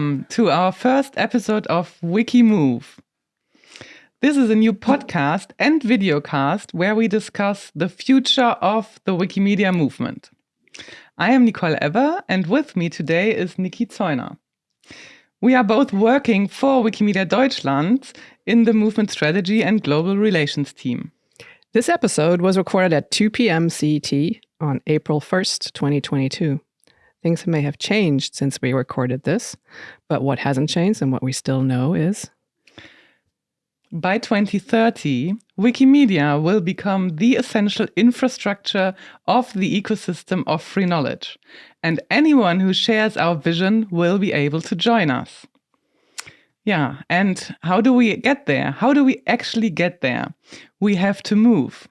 welcome to our first episode of Wikimove. This is a new podcast and videocast where we discuss the future of the Wikimedia movement. I am Nicole Ebber, and with me today is Niki Zeuner. We are both working for Wikimedia Deutschland in the movement strategy and global relations team. This episode was recorded at 2 p.m. CET on April 1st, 2022. Things may have changed since we recorded this, but what hasn't changed and what we still know is by 2030, Wikimedia will become the essential infrastructure of the ecosystem of free knowledge, and anyone who shares our vision will be able to join us. Yeah, and how do we get there? How do we actually get there? We have to move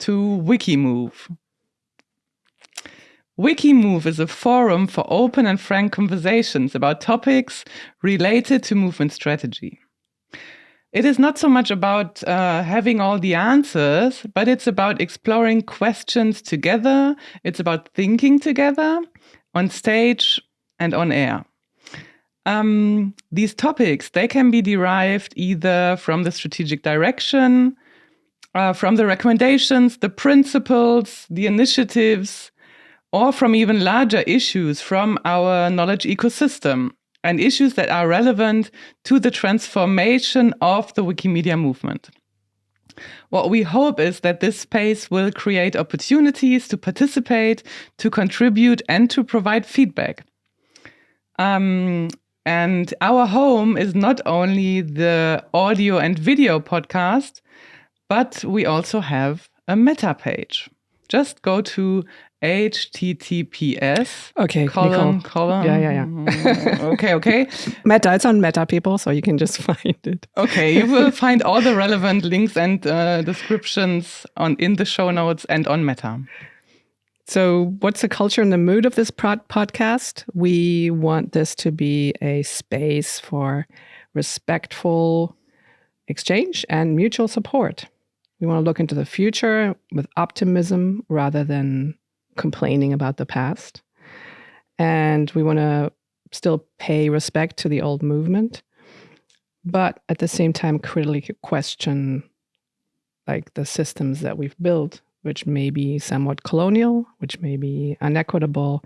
to Wikimove. Wikimove is a forum for open and frank conversations about topics related to movement strategy. It is not so much about uh, having all the answers, but it's about exploring questions together. It's about thinking together on stage and on air. Um, these topics, they can be derived either from the strategic direction, uh, from the recommendations, the principles, the initiatives, or from even larger issues from our knowledge ecosystem and issues that are relevant to the transformation of the Wikimedia movement. What we hope is that this space will create opportunities to participate, to contribute, and to provide feedback. Um, and our home is not only the audio and video podcast, but we also have a meta page. Just go to https okay colon Nicole. colon yeah yeah yeah. Mm, okay okay. Meta it's on meta people so you can just find it. Okay you will find all the relevant links and uh, descriptions on in the show notes and on meta. So what's the culture and the mood of this pod podcast? We want this to be a space for respectful exchange and mutual support. We want to look into the future with optimism rather than complaining about the past. And we want to still pay respect to the old movement, but at the same time, critically question like the systems that we've built, which may be somewhat colonial, which may be inequitable,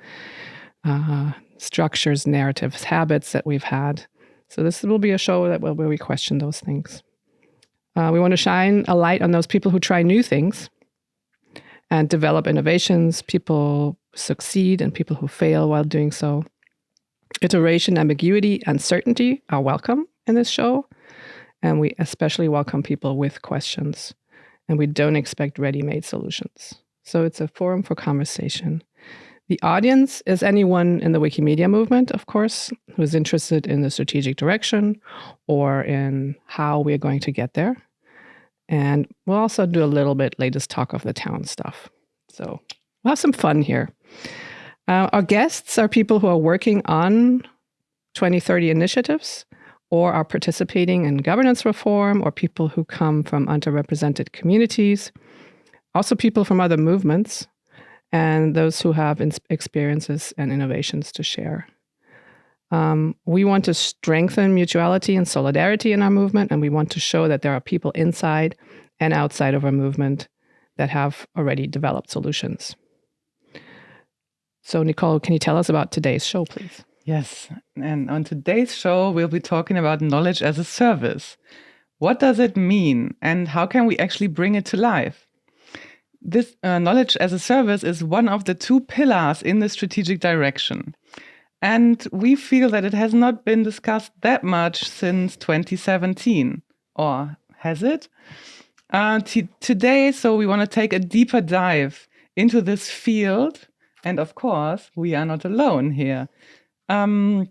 uh, structures, narratives, habits that we've had. So this will be a show that will, where we question those things. Uh, we want to shine a light on those people who try new things and develop innovations. People succeed and people who fail while doing so. Iteration, ambiguity, uncertainty are welcome in this show. And we especially welcome people with questions. And we don't expect ready made solutions. So it's a forum for conversation. The audience is anyone in the Wikimedia movement, of course, who's interested in the strategic direction or in how we're going to get there. And we'll also do a little bit latest talk of the town stuff. So we'll have some fun here. Uh, our guests are people who are working on 2030 initiatives or are participating in governance reform or people who come from underrepresented communities, also people from other movements, and those who have experiences and innovations to share. Um, we want to strengthen mutuality and solidarity in our movement, and we want to show that there are people inside and outside of our movement that have already developed solutions. So, Nicole, can you tell us about today's show, please? Yes. And on today's show, we'll be talking about knowledge as a service. What does it mean, and how can we actually bring it to life? This uh, knowledge as a service is one of the two pillars in the strategic direction. And we feel that it has not been discussed that much since 2017. Or has it? Uh, today, so we want to take a deeper dive into this field. And of course, we are not alone here. Um,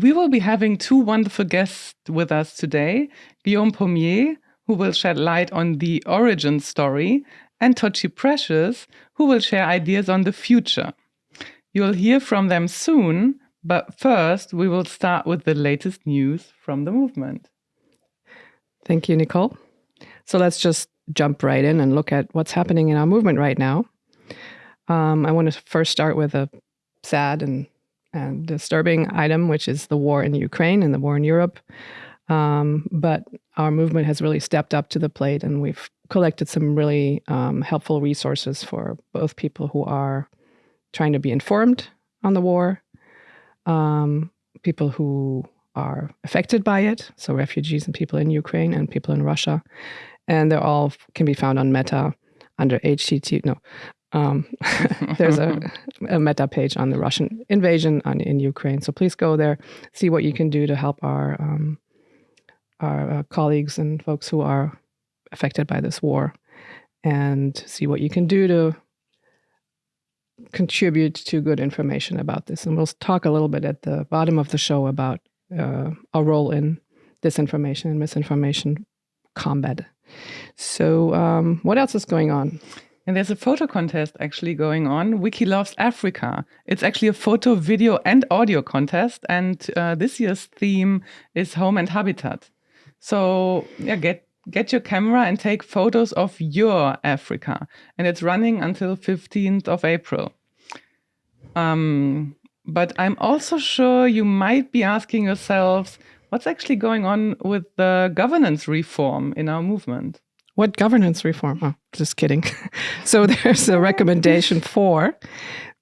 we will be having two wonderful guests with us today Guillaume Paumier, who will shed light on the origin story, and Tochi Precious, who will share ideas on the future. You'll hear from them soon, but first, we will start with the latest news from the movement. Thank you, Nicole. So let's just jump right in and look at what's happening in our movement right now. Um, I want to first start with a sad and and disturbing item, which is the war in Ukraine and the war in Europe. Um, but our movement has really stepped up to the plate, and we've collected some really um, helpful resources for both people who are trying to be informed on the war, um, people who are affected by it, so refugees and people in Ukraine and people in Russia, and they're all can be found on Meta under HTT. No, um, there's a, a, meta page on the Russian invasion on, in Ukraine. So please go there, see what you can do to help our um, our uh, colleagues and folks who are affected by this war, and see what you can do to contribute to good information about this. And we'll talk a little bit at the bottom of the show about uh, our role in disinformation and misinformation combat. So, um, what else is going on? And there's a photo contest actually going on. Wiki Loves Africa. It's actually a photo, video, and audio contest. And uh, this year's theme is home and habitat. So yeah, get get your camera and take photos of your Africa. And it's running until 15th of April. Um, but I'm also sure you might be asking yourselves, what's actually going on with the governance reform in our movement? What governance reform? Oh, just kidding. so there's a recommendation for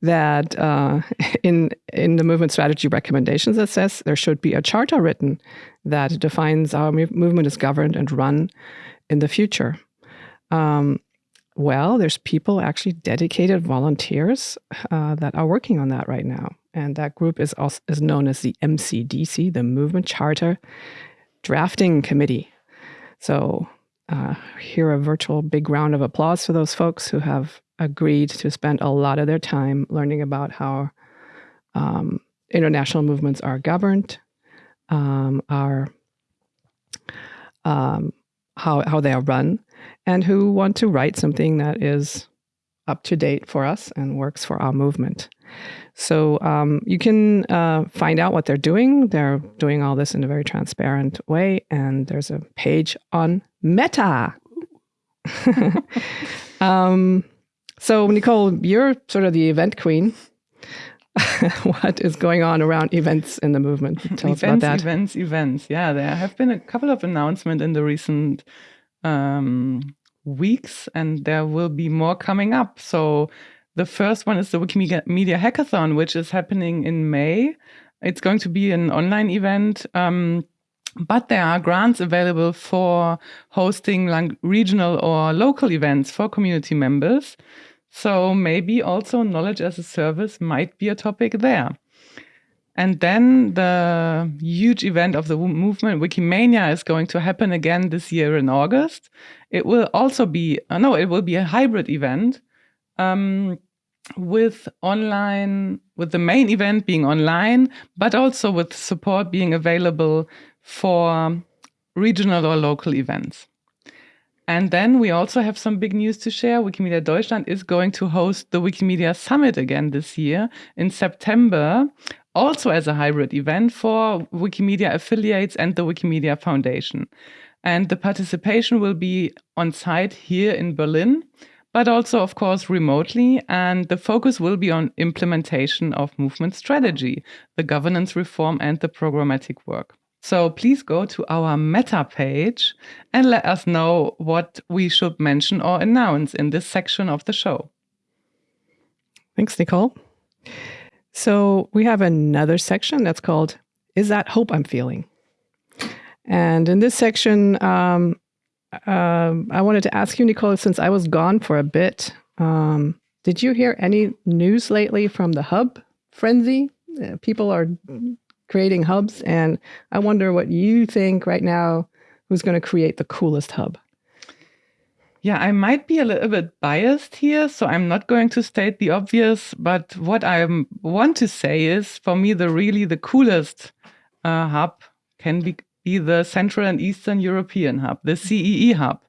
that uh, in in the movement strategy recommendations that says there should be a charter written that defines how movement is governed and run in the future. Um, well, there's people actually dedicated volunteers uh, that are working on that right now, and that group is also, is known as the MCDC, the Movement Charter Drafting Committee. So uh, here a virtual big round of applause for those folks who have agreed to spend a lot of their time learning about how um, international movements are governed, um, are um, how how they are run, and who want to write something that is up to date for us and works for our movement. So um, you can uh, find out what they're doing. They're doing all this in a very transparent way, and there's a page on Meta. um, so Nicole, you're sort of the event queen. what is going on around events in the movement? Tell events, us about that. Events, events. Yeah, there have been a couple of announcements in the recent um, weeks, and there will be more coming up. So the first one is the Wikimedia Hackathon, which is happening in May. It's going to be an online event. Um, but there are grants available for hosting like regional or local events for community members. So maybe also knowledge as a service might be a topic there. And then the huge event of the movement, Wikimania, is going to happen again this year in August. It will also be, uh, no, it will be a hybrid event um, with online, with the main event being online, but also with support being available for regional or local events. And then we also have some big news to share. Wikimedia Deutschland is going to host the Wikimedia Summit again this year in September, also as a hybrid event for Wikimedia affiliates and the Wikimedia Foundation. And the participation will be on site here in Berlin, but also, of course, remotely. And the focus will be on implementation of movement strategy, the governance reform, and the programmatic work. So please go to our meta page and let us know what we should mention or announce in this section of the show. Thanks, Nicole. So we have another section that's called Is That Hope I'm Feeling? And in this section, um, uh, I wanted to ask you, Nicole, since I was gone for a bit, um, did you hear any news lately from the hub frenzy? Uh, people are creating hubs. And I wonder what you think right now who's going to create the coolest hub? Yeah, I might be a little bit biased here, so I'm not going to state the obvious. But what I want to say is, for me, the really the coolest uh, hub can be, be the Central and Eastern European hub, the CEE hub.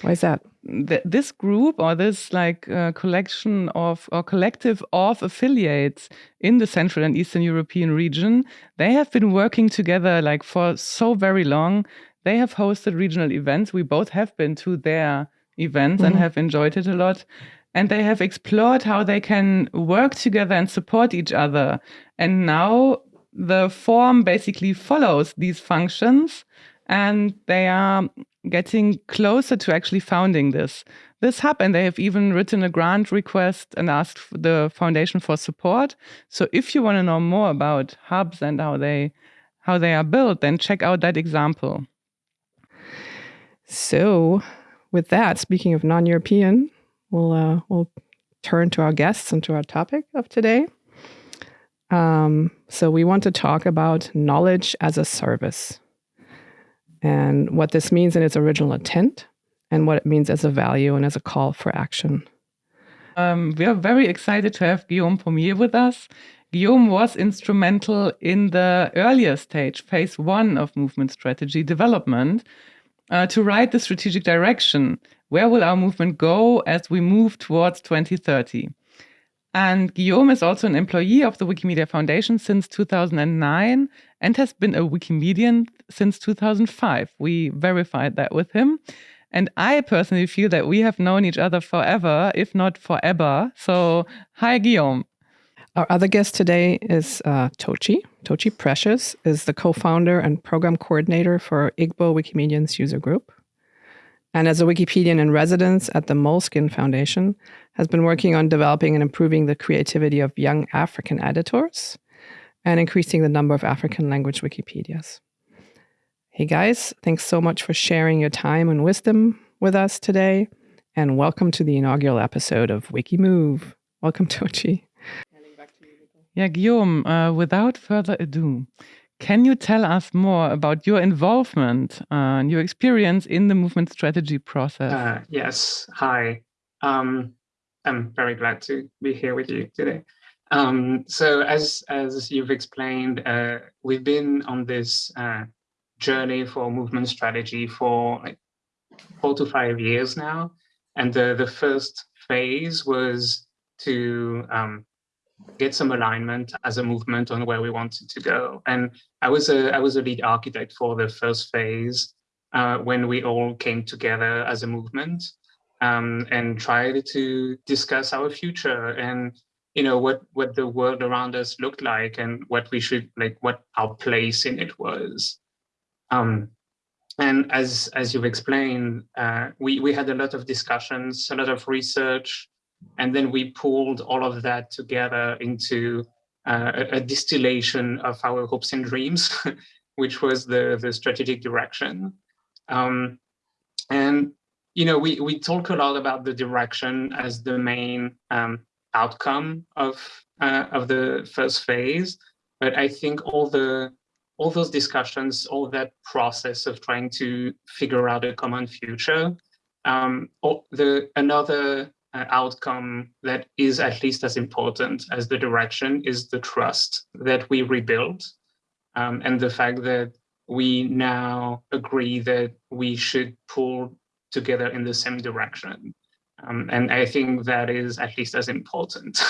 Why is that? Th this group or this like uh, collection of or collective of affiliates in the Central and Eastern European region, they have been working together like for so very long. They have hosted regional events. We both have been to their events mm -hmm. and mm-hmm. have enjoyed it a lot. and they have explored how they can work together and support each other. And now the form basically follows these functions and they are getting closer to actually founding this. This hub and they have even written a grant request and asked the foundation for support. So if you want to know more about hubs and how they how they are built then check out that example. So with that speaking of non-european we'll uh, we'll turn to our guests and to our topic of today. Um, so we want to talk about knowledge as a service and what this means in its original intent and what it means as a value and as a call for action. Um, we are very excited to have Guillaume Paumier with us. Guillaume was instrumental in the earlier stage, phase one of movement strategy development, uh, to write the strategic direction. Where will our movement go as we move towards 2030? And Guillaume is also an employee of the Wikimedia Foundation since 2009 and has been a Wikimedian since 2005. We verified that with him. And I personally feel that we have known each other forever, if not forever. So, hi, Guillaume. Our other guest today is uh, Tochi. Tochi Precious is the co founder and program coordinator for Igbo Wikimedians user group. And as a Wikipedian in residence at the Moleskine Foundation, has been working on developing and improving the creativity of young African editors and increasing the number of African language Wikipedias. Hey guys, thanks so much for sharing your time and wisdom with us today. And welcome to the inaugural episode of WikiMove. Welcome, Tochi. Yeah, Guillaume, uh, without further ado, can you tell us more about your involvement uh, and your experience in the movement strategy process? Uh, yes. Hi. Um, I'm very glad to be here with you today. Um, so, as as you've explained, uh, we've been on this uh, journey for movement strategy for like four to five years now. And the, the first phase was to um, get some alignment as a movement on where we wanted to go. And I was a I was a lead architect for the first phase uh, when we all came together as a movement um, and tried to discuss our future and you know what what the world around us looked like and what we should like what our place in it was. Um, and as as you've explained, uh, we we had a lot of discussions, a lot of research, and then we pulled all of that together into uh, a, a, distillation of our hopes and dreams, which was the the strategic direction. Um, and you know, we we talk a lot about the direction as the main um, outcome of uh, of the first phase, but I think all the all those discussions, all that process of trying to figure out a common future, um, the another uh, outcome that is at least as important as the direction is the trust that we rebuild, um, and the fact that we now agree that we should pull together in the same direction. Um, and I think that is at least as important.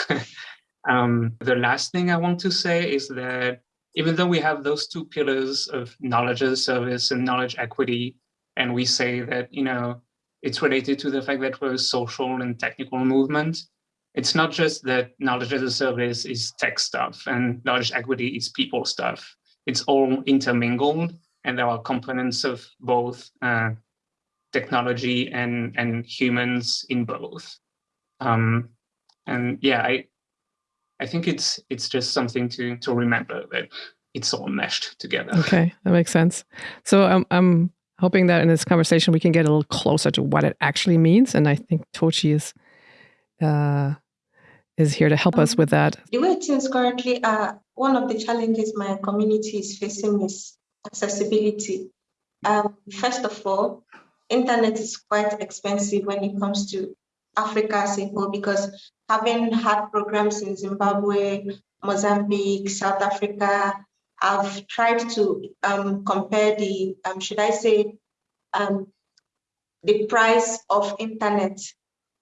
um, the last thing I want to say is that even though we have those two pillars of knowledge as a service and knowledge equity, and we say that, you know, it's related to the fact that we're a social and technical movement, it's not just that knowledge as a service is tech stuff and knowledge equity is people stuff. It's all intermingled, and there are components of both uh, technology and and humans in both. Um, and yeah, I I think it's it's just something to to remember that it's all meshed together. Okay, that makes sense. So I'm I'm hoping that in this conversation we can get a little closer to what it actually means, and I think Tochi is uh, is here to help um, us with that. The way things currently are, one of the challenges my community is facing is accessibility. Um, first of all, internet is quite expensive when it comes to Africa as a whole because having had programs in Zimbabwe, Mozambique, South Africa, I've tried to um, compare the, um, should I say, um, the price of internet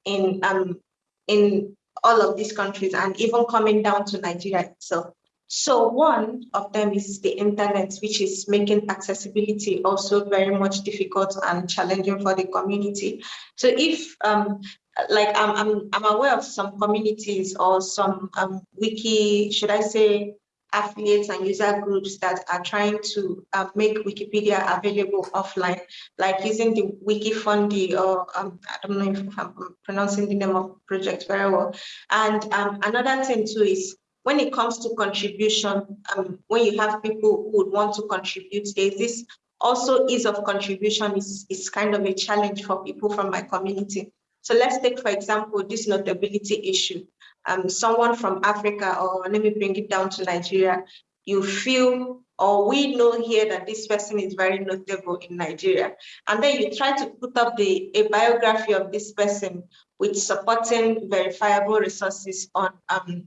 in um, in all of these countries and even coming down to Nigeria itself. So one of them is the internet, which is making accessibility also very much difficult and challenging for the community. So if um, like I'm, I'm, I'm aware of some communities or some um, wiki, should I say, affiliates and user groups that are trying to uh, make Wikipedia available offline, like using the Wiki Wikifundi, or um, I don't know if I'm pronouncing the name of project very well. And um, another thing too is when it comes to contribution, um, when you have people who would want to contribute, there's this also ease of contribution is, is kind of a challenge for people from my community. So let's take, for example, this notability issue. Um, someone from Africa, or let me bring it down to Nigeria, you feel or we know here that this person is very notable in Nigeria. And then you try to put up the a biography of this person with supporting verifiable resources on um,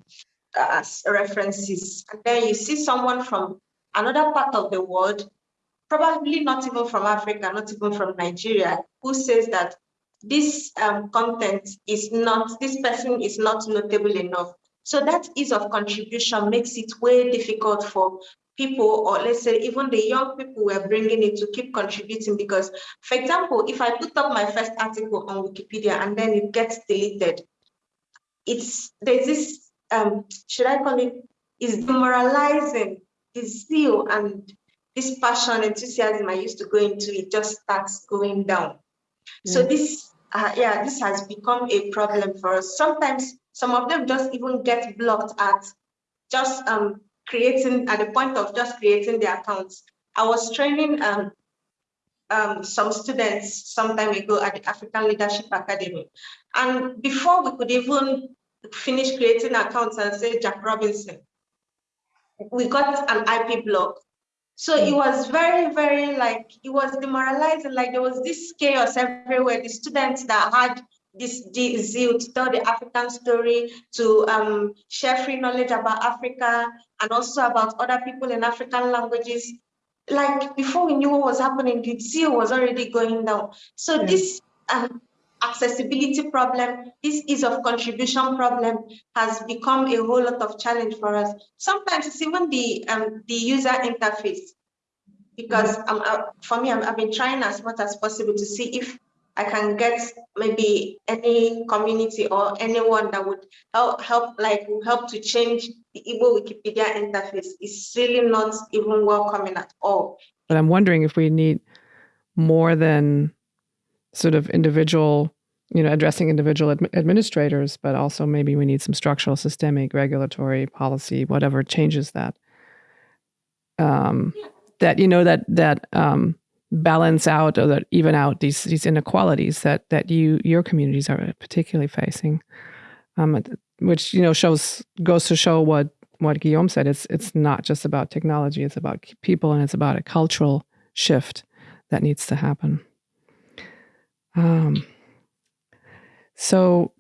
as references. And then you see someone from another part of the world, probably not even from Africa, not even from Nigeria, who says that this um, content is not, this person is not notable enough. So that ease of contribution makes it way difficult for people, or let's say even the young people we're bringing in to keep contributing because, for example, if I put up my first article on Wikipedia and then it gets deleted, it's there's this um, should I call it, is demoralizing. The zeal and this passion, enthusiasm I used to go into, it just starts going down. Mm. So this, uh, yeah, this has become a problem for us. Sometimes some of them just even get blocked at just um, creating, at the point of just creating their accounts. I was training um, um, some students some time ago at the African Leadership Academy. And before we could even finish creating accounts and say Jack Robinson. We got an IP block. So it was very, very like, it was demoralizing. Like there was this chaos everywhere. The students that had this zeal to tell the African story, to um, share free knowledge about Africa and also about other people in African languages. Like before we knew what was happening, the zeal was already going down. So yeah. this um, accessibility problem, this ease of contribution problem has become a whole lot of challenge for us. Sometimes it's even the um, the user interface, because um, uh, for me, i have been trying as much as possible to see if I can get maybe any community or anyone that would help, help like help to change the Igbo Wikipedia interface. It's really not even welcoming at all. But I'm wondering if we need more than sort of individual, you know, addressing individual ad- administrators, but also maybe we need some structural, systemic, regulatory policy, whatever changes that. Um, that you know that that um, balance out or that even out these these inequalities that that you your communities are particularly facing, um, which you know shows goes to show what what Guillaume said. It's it's not just about technology; it's about people, and it's about a cultural shift that needs to happen. Um, so,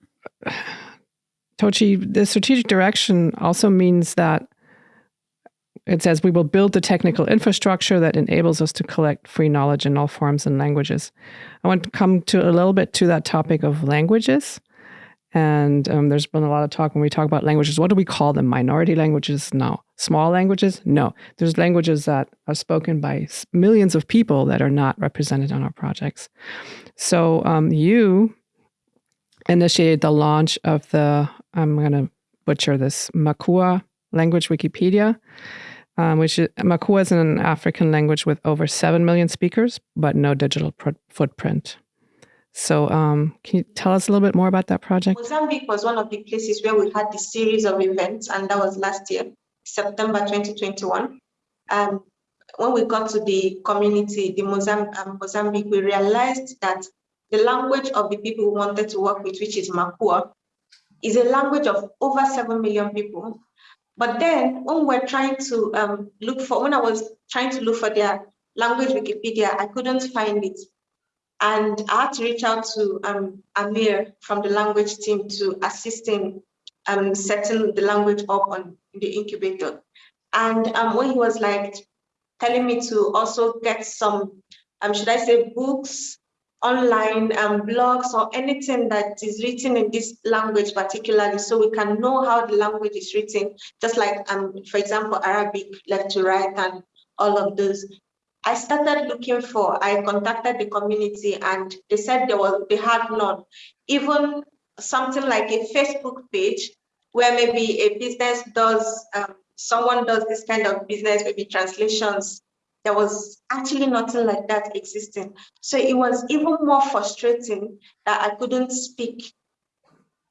Tochi, the strategic direction also means that it says we will build the technical infrastructure that enables us to collect free knowledge in all forms and languages. I want to come to a little bit to that topic of languages. And um, there's been a lot of talk when we talk about languages. What do we call them? Minority languages? No. Small languages? No. There's languages that are spoken by millions of people that are not represented on our projects. So um, you initiated the launch of the, I'm going to butcher this, Makua language Wikipedia. Um, which is, Makua is an African language with over 7 million speakers, but no digital pr- footprint. So, um, can you tell us a little bit more about that project? Mozambique was one of the places where we had this series of events, and that was last year, September 2021. Um, when we got to the community, the Mozambique, um, Mozambique, we realized that the language of the people we wanted to work with, which is Makua, is a language of over 7 million people. But then when we're trying to um, look for, when I was trying to look for their language Wikipedia, I couldn't find it. And I had to reach out to um, Amir from the language team to assist in um, setting the language up on the incubator. And um, when he was like telling me to also get some, um, should I say books, online um, blogs or anything that is written in this language particularly so we can know how the language is written, just like, um, for example, Arabic left to right and all of those. I started looking for, I contacted the community and they said there was, they had none. Even something like a Facebook page where maybe a business does, um, someone does this kind of business, maybe translations. There was actually nothing like that existing. So it was even more frustrating that I couldn't speak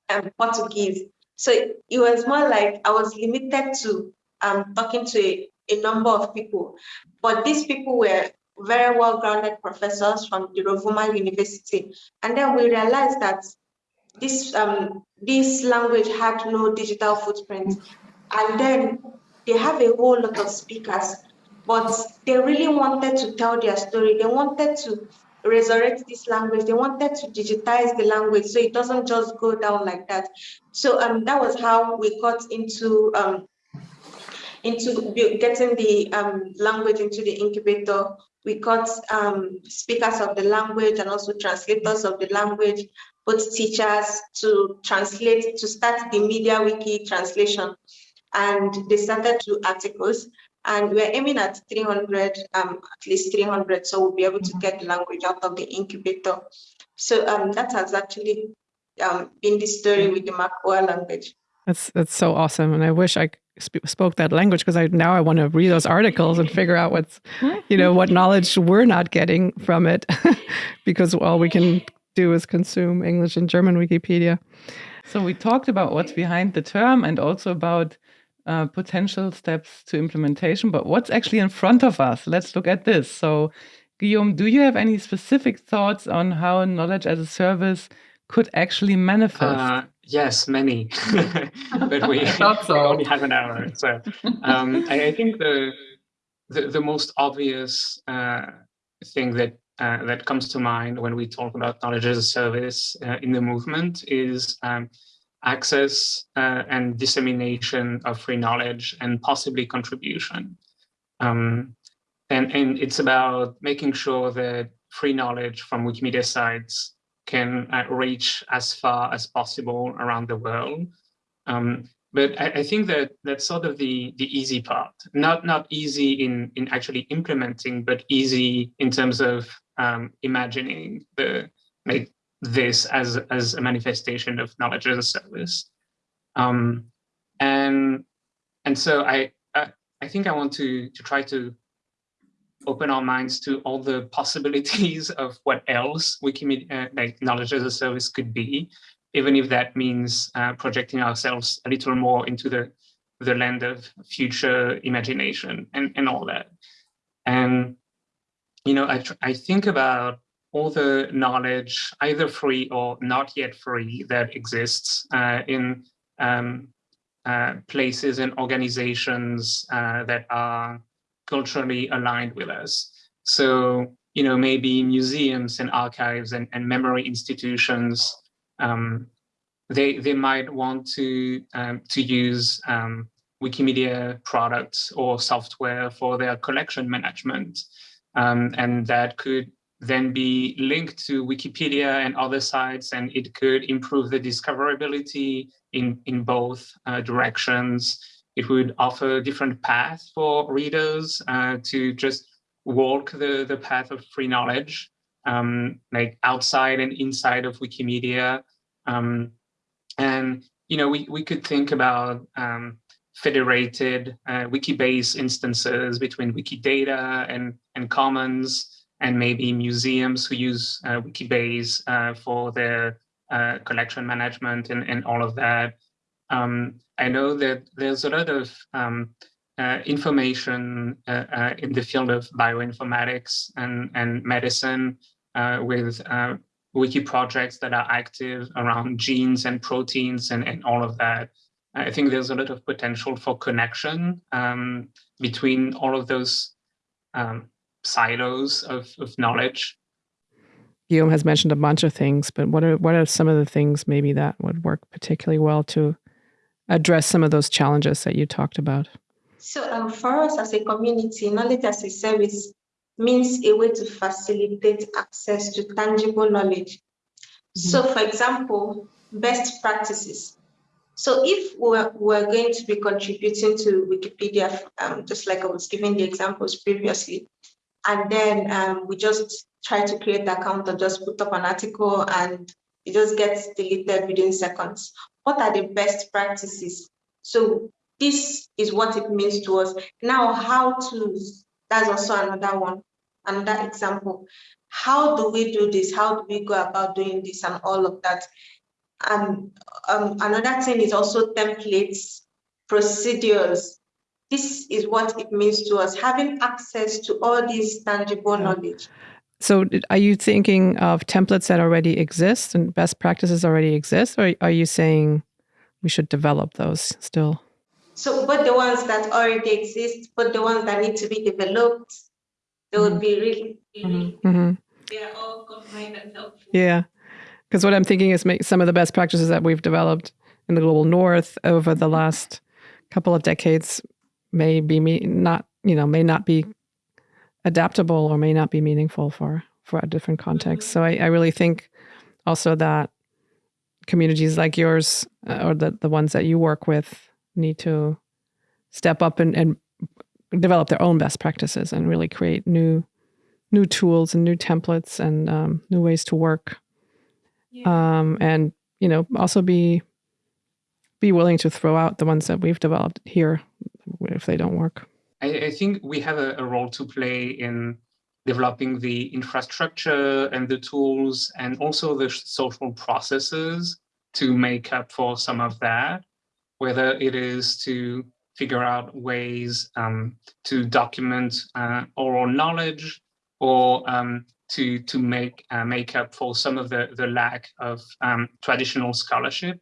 um, Portuguese. So it was more like I was limited to um, talking to a, a number of people. But these people were very well-grounded professors from the Rovuma University. And then we realized that this, um, this language had no digital footprint. And then they have a whole lot of speakers, but they really wanted to tell their story. They wanted to resurrect this language. They wanted to digitize the language so it doesn't just go down like that. So um, that was how we got into um, into getting the um, language into the incubator. We got um, speakers of the language and also translators of the language, both teachers to translate, to start the Media Wiki translation. And they started two articles and we're aiming at 300, um, at least 300, so we'll be able to get the language out of the incubator. So um, that has actually um, been the story with the Makua language. That's that's so awesome, and I wish I sp spoke that language because I now I want to read those articles and figure out what's, you know, what knowledge we're not getting from it, because all we can do is consume English and German Wikipedia. So we talked about what's behind the term and also about uh, potential steps to implementation, but what's actually in front of us? Let's look at this. So, Guillaume, do you have any specific thoughts on how knowledge as a service could actually manifest? Uh, yes, many, but we, so. we, only have an hour. So um, I, I, think the, the, the most obvious uh, thing that uh, that comes to mind when we talk about knowledge as a service uh, in the movement is um, access uh, and dissemination of free knowledge and possibly contribution. Um, and, and it's about making sure that free knowledge from Wikimedia sites can uh, reach as far as possible around the world. Um, but I, I, think that that's sort of the, the easy part, not, not easy in, in actually implementing, but easy in terms of um, imagining the, like, this as, as a manifestation of knowledge as a service. Um, and, and so I, I, I think I want to, to try to open our minds to all the possibilities of what else Wikimedia, uh, like knowledge as a service could be, even if that means uh, projecting ourselves a little more into the, the land of future imagination and, and all that. And, you know, I, I think about all the knowledge, either free or not yet free, that exists uh, in um, uh, places and organizations uh, that are culturally aligned with us. So, you know, maybe museums and archives and, and memory institutions, um, they, they might want to, um, to use um, Wikimedia products or software for their collection management. Um, and that could then be linked to Wikipedia and other sites, and it could improve the discoverability in, in both uh, directions. It would offer different paths for readers uh, to just walk the, the path of free knowledge, um, like outside and inside of Wikimedia. Um, and, you know, we, we could think about um, federated uh, Wikibase instances between Wikidata and, and Commons, and maybe museums who use uh, Wikibase uh, for their uh, collection management and, and all of that. Um, I know that there's a lot of um, uh, information uh, uh, in the field of bioinformatics and, and medicine with wiki projects that are active around genes and proteins and, and all of that. I think there's a lot of potential for connection um, between all of those um, silos of, of knowledge. Guillaume has mentioned a bunch of things, but what are what are some of the things maybe that would work particularly well to address some of those challenges that you talked about? So um, for us as a community, knowledge as a service means a way to facilitate access to tangible knowledge. Mm -hmm. So for example, best practices. So if we're, we're going to be contributing to Wikipedia, um, just like I was giving the examples previously, and then um, we just try to create the account or just put up an article and it just gets deleted within seconds. What are the best practices? So this is what it means to us. Now, how to, that's also another one, another example. How do we do this? How do we go about doing this and all of that? And um, another thing is also templates, procedures. This is what it means to us, having access to all these tangible yeah. knowledge. So are you thinking of templates that already exist and best practices already exist, or are you saying we should develop those still? So but the ones that already exist, but the ones that need to be developed, they would be really, really mm-hmm. they are all combined and helpful. Yeah. Because what I'm thinking is make some of the best practices that we've developed in the global north over the last couple of decades may be me not, you know, may not be adaptable or may not be meaningful for for a different context. So I, I really think also that communities like yours uh, or the, the ones that you work with need to step up and, and develop their own best practices and really create new new tools and new templates and um, new ways to work yeah. um, and you know also be be willing to throw out the ones that we've developed here if they don't work I, I think we have a, a, role to play in developing the infrastructure and the tools and also the social processes to make up for some of that, whether it is to figure out ways um, to document uh, oral knowledge or um, to to make uh, make up for some of the the lack of um, traditional scholarship,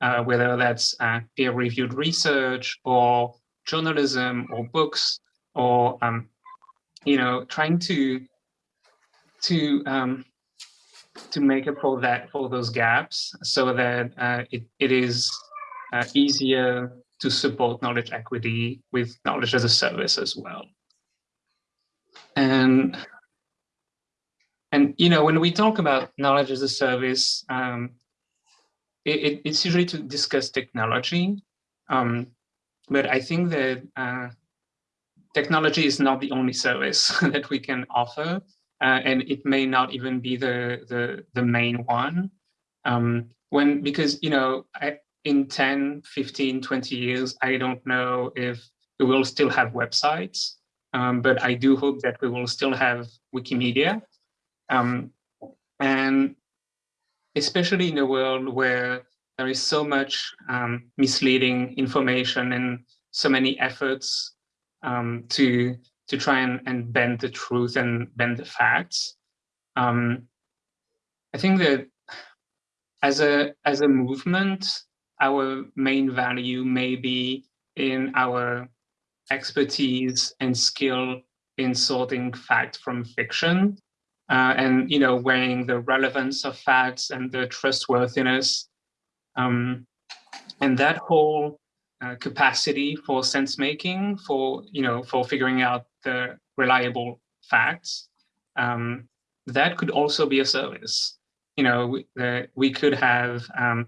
uh, whether that's uh, peer-reviewed research or journalism or books or um, you know trying to to um, to make up for that for those gaps so that uh, it, it is uh, easier to support knowledge equity with knowledge as a service as well and and you know when we talk about knowledge as a service um, it, it, it's usually to discuss technology um, but I think that uh, technology is not the only service that we can offer, uh, and it may not even be the the, the main one. Um, when because you know I, in 10, 15, 20 years, I don't know if we will still have websites, um, but I do hope that we will still have Wikimedia. Um, and especially in a world where there is so much um, misleading information and so many efforts um, to to try and, and bend the truth and bend the facts. Um, I think that as a as a movement, our main value may be in our expertise and skill in sorting fact from fiction, uh, and you know weighing the relevance of facts and the trustworthiness um, and that whole uh, capacity for sense making, for you know, for figuring out the reliable facts, um, that could also be a service. You know, we, uh, we could have um,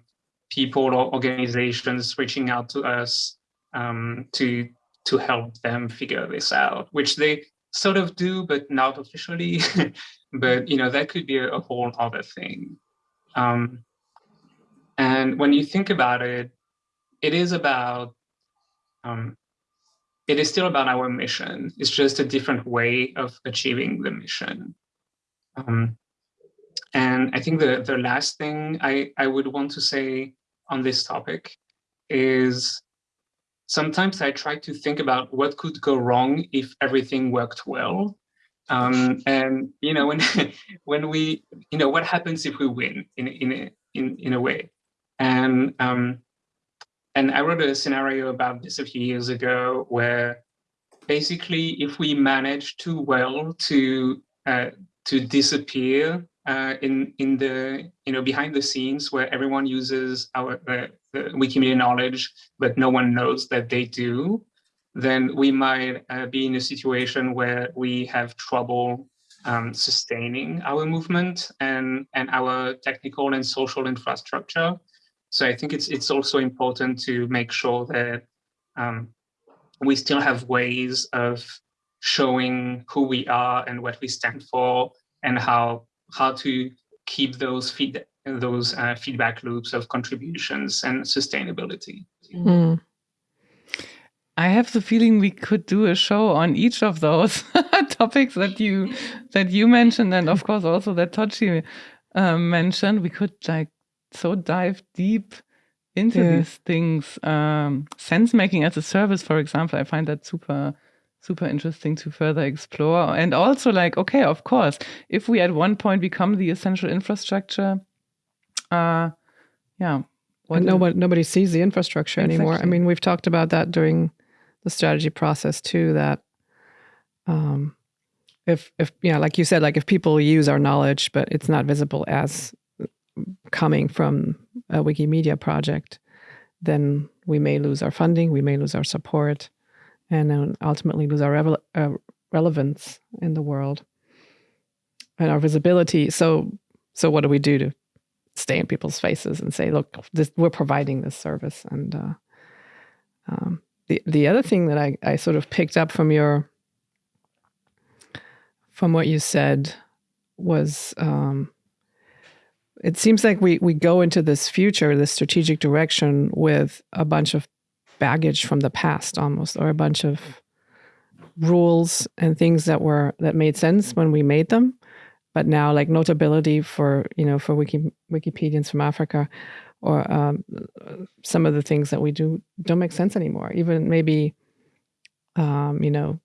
people or organizations reaching out to us um, to to help them figure this out, which they sort of do, but not officially. but you know, that could be a, a whole other thing. Um, and when you think about it, it is about, um, it is still about our mission. It's just a different way of achieving the mission. Um, and I think the, the last thing I, I would want to say on this topic is sometimes I try to think about what could go wrong if everything worked well. Um, and you know when when we you know what happens if we win in in a, in in a way and um, and I wrote a scenario about this a few years ago where basically if we manage too well to uh, to disappear uh, in in the you know behind the scenes where everyone uses our uh, Wikimedia knowledge but no one knows that they do, then we might uh, be in a situation where we have trouble um, sustaining our movement and and our technical and social infrastructure. So I think it's it's also important to make sure that um, we still have ways of showing who we are and what we stand for and how how to keep those feed those uh, feedback loops of contributions and sustainability. Mm. I have the feeling we could do a show on each of those topics that you that you mentioned, and of course also that Tochi uh, mentioned. We could like so dive deep into yeah. these things. Um, sense making as a service, for example, I find that super super interesting to further explore. And also like, okay, of course, if we at one point become the essential infrastructure, uh, yeah. nobody, nobody sees the infrastructure exactly. anymore. I mean, we've talked about that during the strategy process too, that um, if, if, you know, like you said, like if people use our knowledge, but it's not visible as coming from a Wikimedia project, then we may lose our funding, we may lose our support, and ultimately lose our uh, relevance in the world and our visibility. So, so what do we do to stay in people's faces and say, "Look, this, we're providing this service"? And uh, um, the the other thing that I I sort of picked up from your from what you said was um, it seems like we we go into this future, this strategic direction with a bunch of baggage from the past almost, or a bunch of rules and things that were that made sense when we made them, but now like notability for you know for Wiki, Wikipedians from Africa, or um, some of the things that we do don't make sense anymore. Even maybe, um, you know,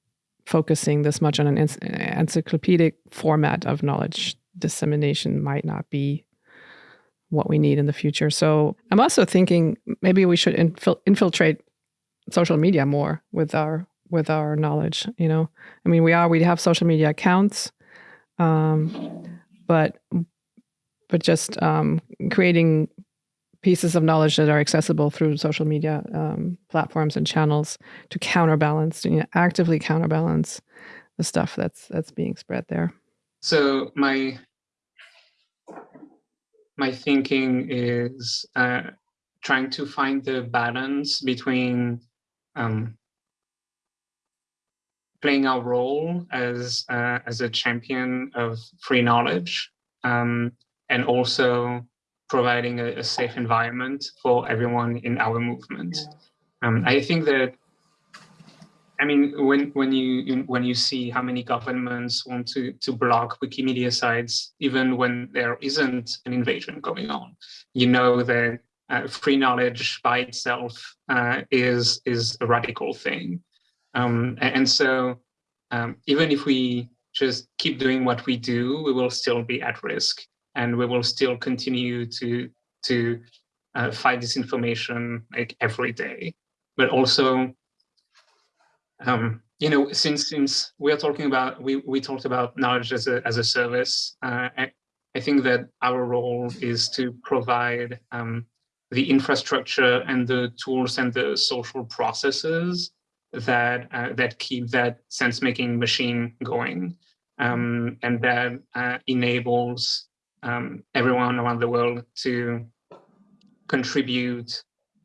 focusing this much on an encyclopedic format of knowledge dissemination might not be what we need in the future. So I'm also thinking maybe we should infil- infiltrate social media more with our with our knowledge. You know, I mean, we are we have social media accounts, um, but but just um, creating pieces of knowledge that are accessible through social media um, platforms and channels to counterbalance, you know, actively counterbalance the stuff that's that's being spread there. So my my thinking is uh, trying to find the balance between um, playing our role as uh, as a champion of free knowledge um, and also providing a, a, safe environment for everyone in our movement. Um, I think that I mean, when when you when you see how many governments want to to block Wikimedia sites, even when there isn't an invasion going on, you know that uh, free knowledge by itself uh, is is a radical thing, um, and, so um, even if we just keep doing what we do, we will still be at risk, and we will still continue to to uh, fight disinformation like every day, but also um, you know, since since we are talking about we we talked about knowledge as a as a service, uh, I, I think that our role is to provide um, the infrastructure and the tools and the social processes that uh, that keep that sense making machine going, um, and that uh, enables um, everyone around the world to contribute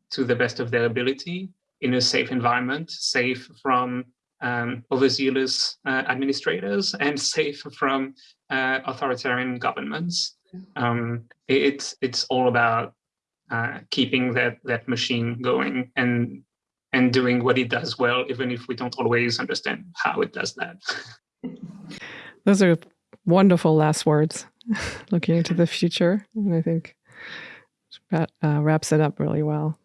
to the best of their ability in a safe environment, safe from um, overzealous uh, administrators and safe from uh, authoritarian governments. Um, it's it's all about uh, keeping that that machine going and and doing what it does well, even if we don't always understand how it does that. Those are wonderful last words. Looking into the future, and I think that uh, wraps it up really well.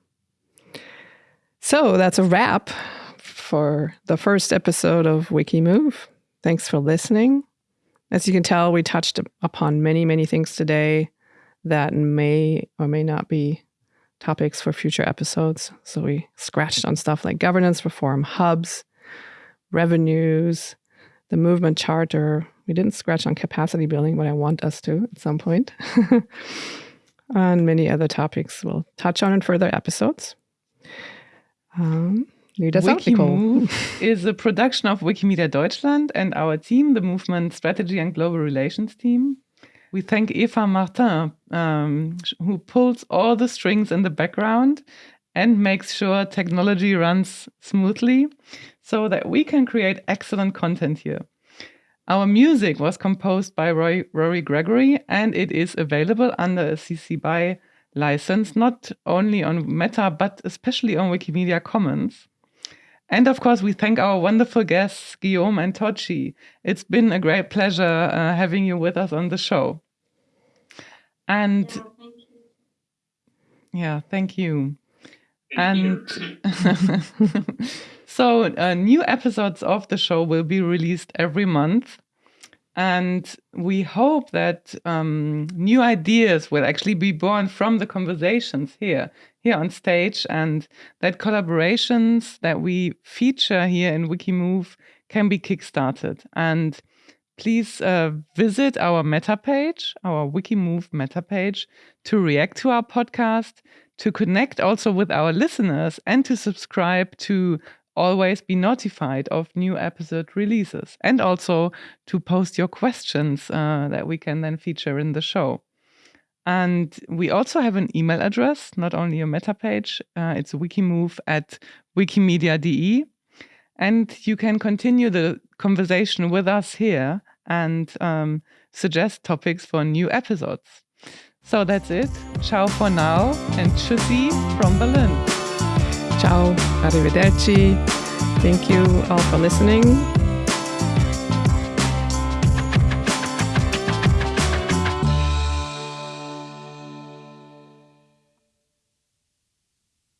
So that's a wrap for the first episode of Wikimove. Thanks for listening. As you can tell, we touched upon many, many things today that may or may not be topics for future episodes. So we scratched on stuff like governance reform, hubs, revenues, the movement charter. We didn't scratch on capacity building, but I want us to at some point. and many other topics we'll touch on in further episodes. Um, Wikimove is a production of Wikimedia Deutschland and our team, the Movement Strategy and Global Relations team. We thank Eva Martin, um, who pulls all the strings in the background and makes sure technology runs smoothly so that we can create excellent content here. Our music was composed by Roy, Rory Gregory and it is available under a CC BY license, not only on Meta, but especially on Wikimedia Commons. And of course, we thank our wonderful guests, Guillaume and Tochi. It's been a great pleasure uh, having you with us on the show. And yeah, thank you. Yeah, thank you. Thank and you. so, uh, new episodes of the show will be released every month. And we hope that um, new ideas will actually be born from the conversations here, here on stage, and that collaborations that we feature here in Wikimove can be kickstarted. And please uh, visit our meta page, our Wikimove meta page, to react to our podcast, to connect also with our listeners, and to subscribe to always be notified of new episode releases and also to post your questions uh, that we can then feature in the show. And we also have an email address, not only a meta page, uh, it's wikimove at wikimedia.de. And you can continue the conversation with us here and um, suggest topics for new episodes. So that's it. Ciao for now and tschüssi from Berlin. Ciao, arrivederci. Thank you all for listening.